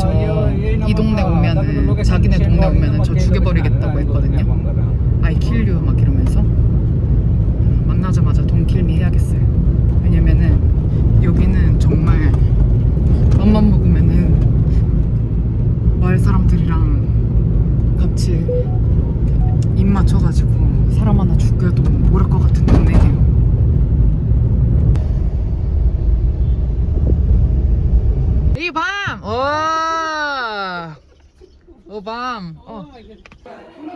저 이 동네 오면은 자기네 동네 오면은 저 죽여버리겠다고 했거든요. I kill you 막 이러면서 만나자마자 돈 킬미 해야겠어요. 왜냐면은 여기는 정말 맘만 먹으면은 마을 사람들이랑 같이 입 맞춰가지고 사람 하나 죽여도 모를 것 같은 동네예요. 이 밤! 와! 오, 밤! 어.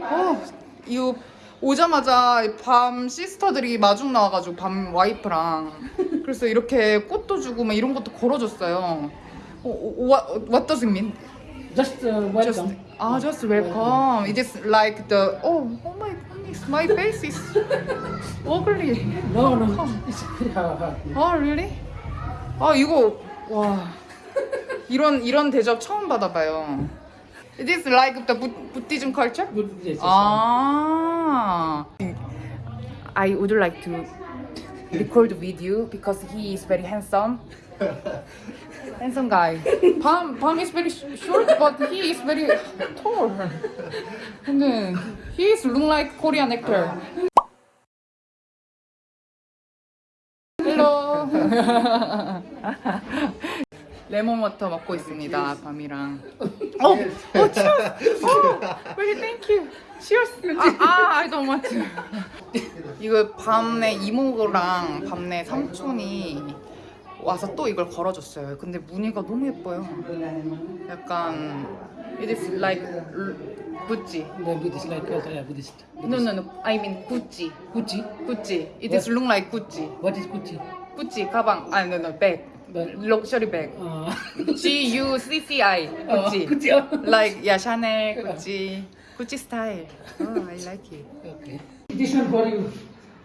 어, 이거 오자마자 밤 시스터들이 마중 나와가지고 밤 와이프랑 그래서 이렇게 꽃도 주고 막 이런 것도 걸어줬어요. 어, 어, what, what does it mean? Just uh, Just, welcome. ah, just welcome. It is like the, oh, oh my goodness, my face is ugly. No, no. 아, really? 아, 이거 와. 이런 이런 대접 처음 받아봐요. This like the Buddhism culture? Buddhism. Ah. I would like to record video because he is very handsome. handsome guy. Palm, Palm is very sh short, but he is very tall. And then he is look like Korean actor. Hello. 레몬 워터 먹고 있습니다, 밤이랑. 어, 어, cheers. 어, really thank you. Cheers. 아, 아, I don't want to. 이거 밤내 이모랑 밤내 삼촌이 와서 또 이걸 걸어줬어요. 근데 무늬가 너무 예뻐요. 약간 it is like Gucci. The Buddhist, like uh, yeah, Buddhist. No, no, no. I mean Gucci. Gucci. Gucci. It is look like Gucci. What is Gucci? Gucci 가방. 아, no, no, bag. Bag. Luxury bag. Uh, G U C C I. oh, Gucci. Oh. Like yeah, Chanel, Gucci, Gucci style. Oh, I like it. Okay. This one for you.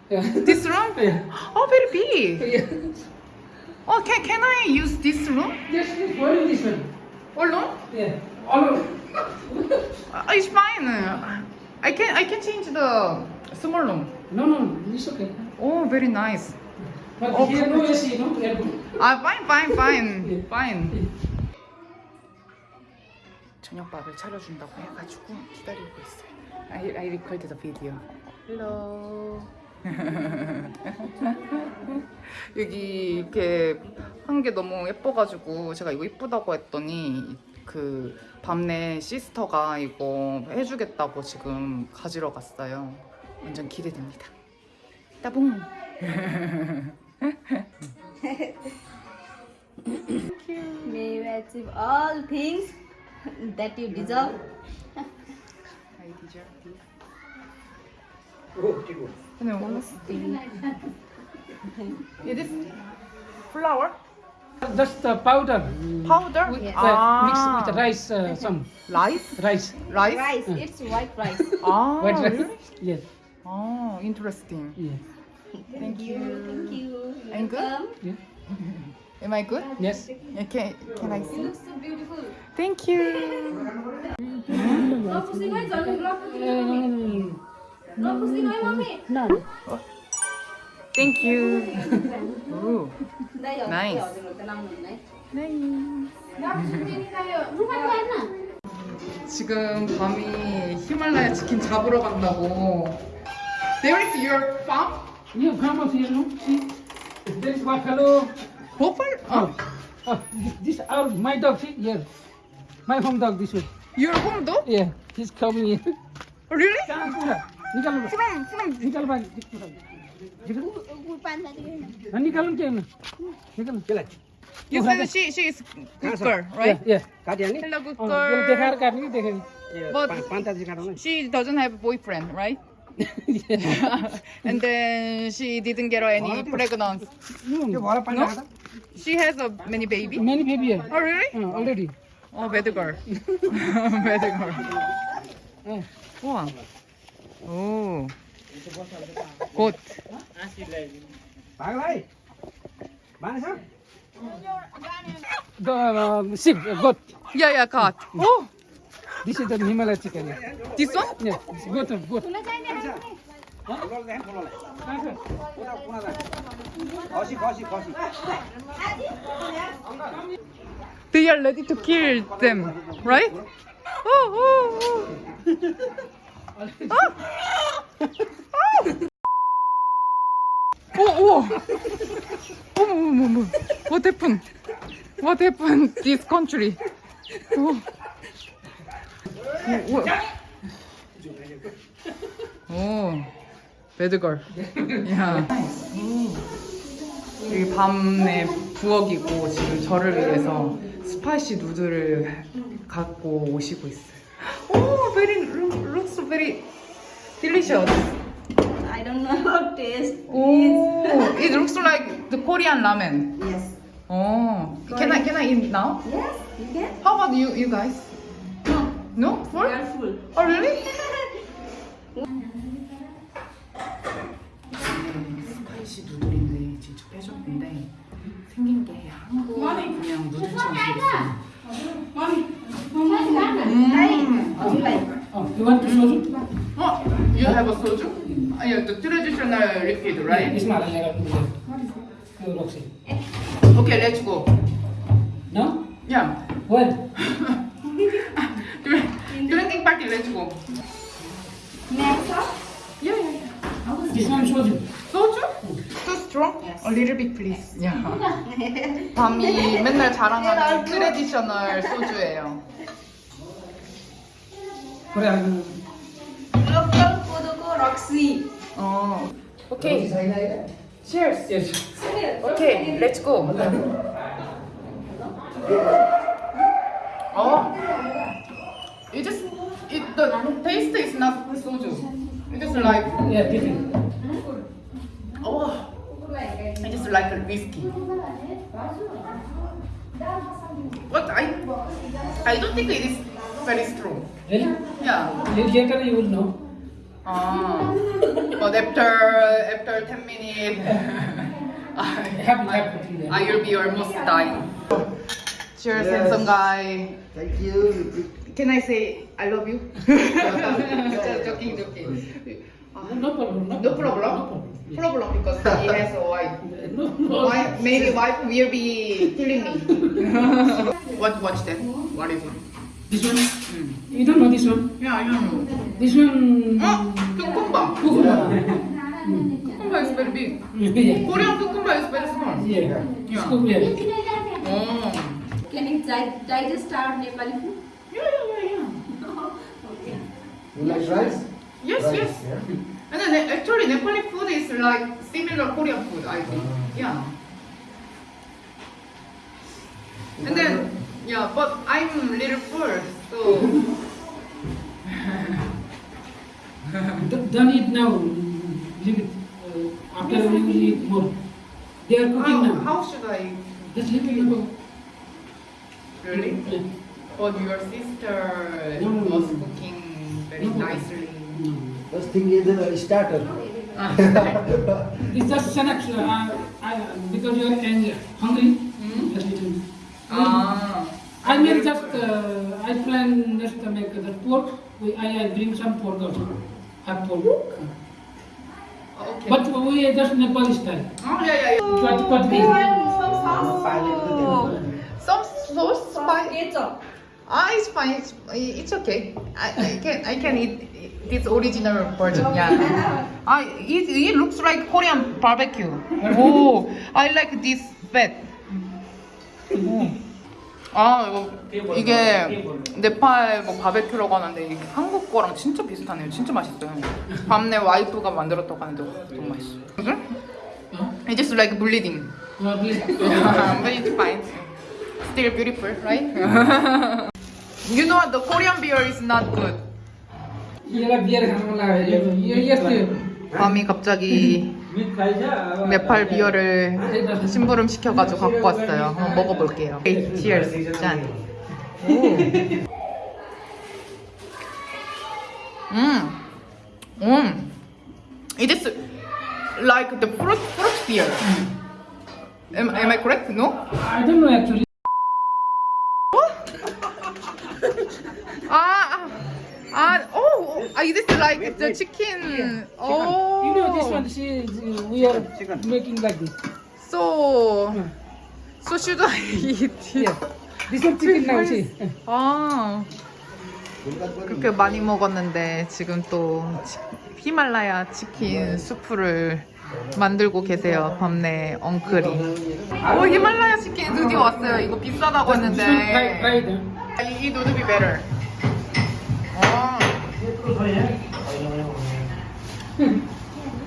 Yeah. This room? Yeah. Oh, very big. yeah. Oh, can can I use this room? Yes, yes, for you this one. Alone? Yeah. All over. Uh, it's fine. I can I can change the small room. No, no, no, it's okay. Oh, very nice. But Oh, here no AC, no aircon. Ah, fine, fine, fine, fine. 저녁밥을 차려준다고 해가지고 기다리고 있어요. I, I record the video. Hello. 여기 이렇게 한 게 너무 예뻐가지고 제가 이거 이쁘다고 했더니 그 밤내 시스터가 이거 해주겠다고 지금 가지러 갔어요. 완전 기대됩니다. 따봉. May you achieve all things that you deserve. I deserve this. Oh, okay, good. Namaste. It is flour Just the powder. powder. Yes. Uh, Ah. Mixed with rice, uh, some rice. rice. Rice. Rice, it's white rice. Ah, White rice. really? Yes. Oh, interesting. Yeah. Thank you. Thank you. I'm good. Yeah. Am I good? Yes. Okay. Can I see? Looks so beautiful. Thank you. Thank you. Nice. Đấy. 지금 밤이 히말라야 치킨 잡으러 간다고. There is your farm? Yeah, farm of here, no? See? There is buffalo. Buffalo? Oh, oh this, this our my dog. See, yeah, my home dog. This one. Your home dog? Yeah, he's coming here. Really? निकाल From from निकाल भाई निकाल हाँ, निकाल क्या ना निकाल you said she she is good girl, right? yeah काटिहाल्ने Hello, good अँ, यसले देखाएर girl. काट्ने कि देखेन But पान्ता चाहिँ काटौँ न she doesn't have a boyfriend, right? and then she didn't get any pregnant. No? She has a many baby. Many baby. Oh really? Uh, already. Oh, bad girl. bad girl. 우와. 오. 곧. 바이바이. 많으셔? The um, sheep, goat. Yeah, yeah, goat. Oh. This is the Himalayan chicken. This one? Yeah, goat, goat. They are ready to kill them, right? Oh, oh, oh. oh. Oh, oh. What happened? What happened to this country? Oh. What? 오. 오. 배드걸. 야. 여기 밤에 부엌이고 지금 저를 위해서 스파이시 누들을 갖고 오시고 있어요. 오, very looks very delicious. I don't know how taste. 오, it looks like the Korean ramen. Yes. Oh, can I can I eat now? Yes, you can. How about you you guys? No, No, full? you are full. Oh really? 스파이시 누들인데 직접 해줬는데 생긴 게 한국 그냥 누들처럼 생겼어요. 음. Oh, you want to soju? 어, you have a soju? 아, yeah, the traditional liquid, right? It's not a little bit. Roxy. Okay, let's go. No? Yeah. When? Drinking party, let's go. Next up. Yeah, yeah, yeah. This one soju. 소주? Too strong? A little bit please. 야. 밤이 맨날 자랑하는 트레디셔널 소주예요. Korean. Local Kodoko Roxy. 어. 오케이. Cheers. Yes. 오케이, let's go. 어. It just it the taste is not soju. It is like Yeah, different. Like a whiskey. But I I don't think it is very strong. Really? Yeah. Later you will know. Ah. But after after 10 minutes I, Happy, happy. I will be almost dying. Cheers, Yes. handsome guy. Thank you. Can I say I love you? Just joking, joking. No problem. No No problem. Problem because he has a wife. No, no. Wife, maybe wife will be killing me. what watch that? What is it? This one? Hmm. You don't know this one? Yeah, I don't know. This one. Oh, cucumber. Cucumber. Cucumber is very big. yeah. Korean cucumber is very small. Yeah. Yeah. Cucumber. Oh. Can you di- digest our Nepali food? Yeah, yeah, yeah, yeah. You like rice? Yes, Rice, yes. yeah. And then actually Nepali food is like similar Korean food, I think. Yeah. And then yeah, but I'm little full, so Don't don't eat now. Leave it. Uh, after we will eat more. They are cooking how, now. how should I Just leave it go. really? Yeah. But your sister No, no, no, was cooking very No. nicely. No. First thing is a starter. Ah, It's just snacks. Uh, I, because you are ang- hungry. Hmm? Just little. ah. I make just. Uh, I plan just to make the pork. We, I, I bring some pork also. Have pork. Okay. But we are just Nepali style. oh yeah yeah yeah. What what we. Some sauce spice. Ketchup. Ah, it's fine. It's, it's okay. I, I can I can eat this original version. Yeah. I it, it looks like Korean barbecue. Oh, I like this fat. 오. 아 이거 이게 네팔 뭐 바베큐라고 하는데 이게 한국 거랑 진짜 비슷하네요. 진짜 맛있어요. 밤내 와이프가 만들었다고 하는데 너무 맛있어. 그래? It's just like bleeding. Uh, but it's fine. Still beautiful, right? you know what? The Korean beer is not good. 얘가 비어를 가는 거라. yes. 밤이 갑자기 네팔 비어를 심부름 시켜가지고 갖고 왔어요. 한번 먹어볼게요. Cheers. 짠. 음, 음. It is like the fruit fruit beer. Am, am I correct? No? I don't know actually. Ah, ah, ah, oh, ah, this is like the chicken. Oh, You know this one. See, we are making like this. So, so should I eat it? Yeah. This one chicken now, see. 아 그렇게 많이 먹었는데 지금 또 치- 히말라야 치킨 수프를 만들고 계세요 밤내 엉클이 오 히말라야 치킨 드디어 왔어요 이거 비싸다고 했는데. 이 better 아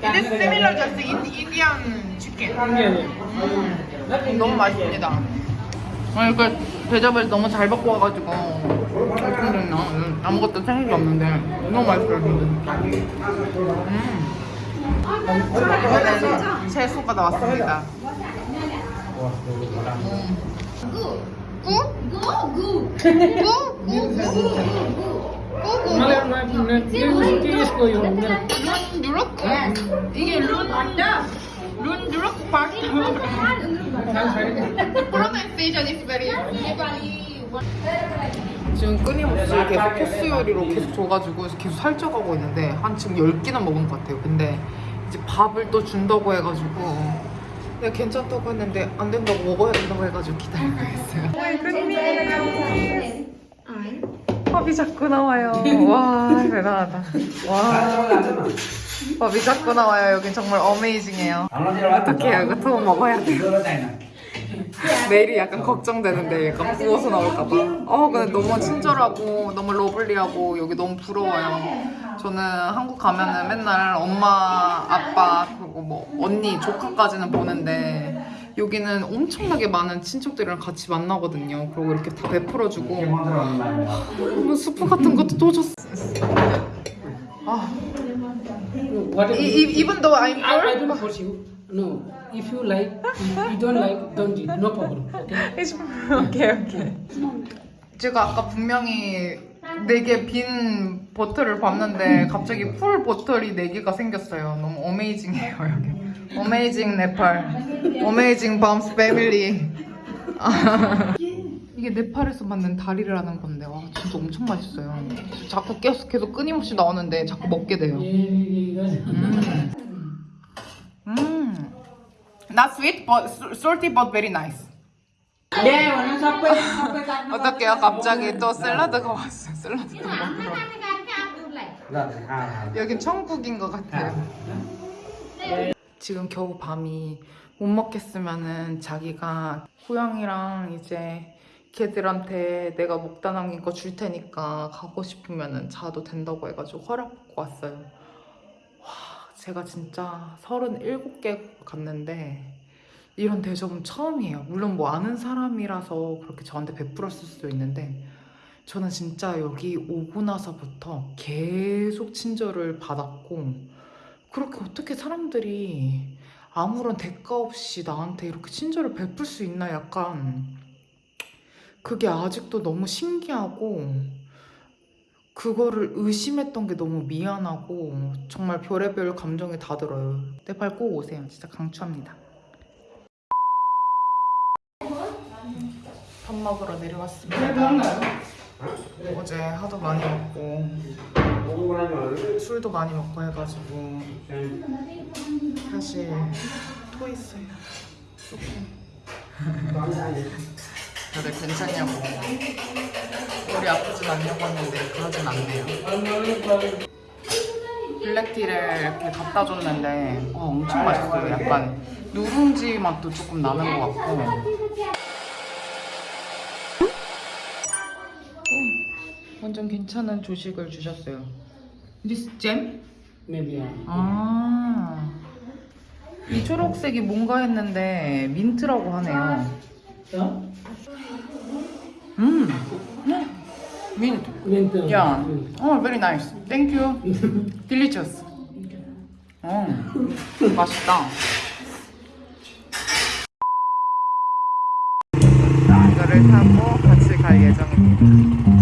It is similar in, Indian chicken yeah. 너무 맛있습니다. 아니 그 대접을 너무 잘 받고 와가지고 어떡했나 음, 아무것도 생각이 없는데 너무 맛있어요. 근데. 음. 이번엔 채소가 나왔습니다. 이게 룬 is very 지금 끊임없이 계속 코스 요리로 계속 줘가지고 계속 살쪄가고 있는데 한 지금 10끼나 먹은 것 같아요. 근데 이제 밥을 또 준다고 해가지고 내가 괜찮다고 했는데 안 된다고 먹어야 된다고 해가지고 기다리고 있어요 밥이 자꾸 나와요. 와 대단하다. 와. 밥이 자꾸 나와요. 여긴 정말 어메이징해요. 어떡해요? 이거 또 먹어야 돼요 내일이 약간 걱정되는데 약간 부어서 나올까봐. 어, 근데 너무 친절하고 너무 러블리하고 여기 너무 부러워요. 저는 한국 가면은 맨날 엄마, 아빠 그리고 뭐 언니, 조카까지는 보는데 여기는 엄청나게 많은 친척들이랑 같이 만나거든요. 그리고 이렇게 다 베풀어주고 뭐 수프 같은 것도 또 줬어. 아. 이, 이, even though I'm I, I poor, don't force you. No. If you like, you don't like, don't eat. No problem. Okay. 오케이 오케이. 제가 아까 분명히 네개 빈 bottle을 봤는데 갑자기 full bottle이 네 개가 생겼어요. 너무 amazing해요 여기. amazing 네팔, amazing 밤스 family. 이게 네팔에서 만든 다리라는 건데 와 진짜 엄청 맛있어요. 자꾸 계속 계속 끊임없이 나오는데 자꾸 먹게 돼요. Yeah. 음, not sweet but salty but very nice. 어떡해요? 갑자기 또 샐러드가 왔어요. 샐러드가 먹으러. 여긴 천국인 것 같아요. 지금 겨우 밤이 못 먹겠으면은 자기가 고양이랑 이제 걔들한테 내가 먹다 남긴 거 줄 테니까 가고 싶으면은 자도 된다고 해가지고 허락 받고 왔어요. 와, 제가 진짜 37개 갔는데 이런 대접은 처음이에요. 물론 뭐 아는 사람이라서 그렇게 저한테 베풀었을 수도 있는데 저는 진짜 여기 오고 나서부터 계속 친절을 받았고 그렇게 어떻게 사람들이 아무런 대가 없이 나한테 이렇게 친절을 베풀 수 있나 약간 그게 아직도 너무 신기하고 그거를 의심했던 게 너무 미안하고 정말 별의별 감정이 다 들어요. 네팔 꼭 오세요. 진짜 강추합니다. 밥 먹으러 내려왔습니다. 어제 하도 많이 먹고 술도 많이 먹고 해가지고 사실 토했어요. 조금. 다들 괜찮냐고 머리 아프진 않냐고 했는데 그러진 않네요. 블랙티를 이렇게 갖다 줬는데 어, 엄청 맛있어요. 약간 누룽지 맛도 조금 나는 것 같고 완전 괜찮은 조식을 주셨어요. This jam? Maybe. Yeah. 아, 이 초록색이 뭔가 했는데 민트라고 하네요. Huh? 음, 민트. Uh, 야. 어, very nice. Thank you. Delicious. 어, 맛있다. 이거를 타고 같이 갈 예정입니다.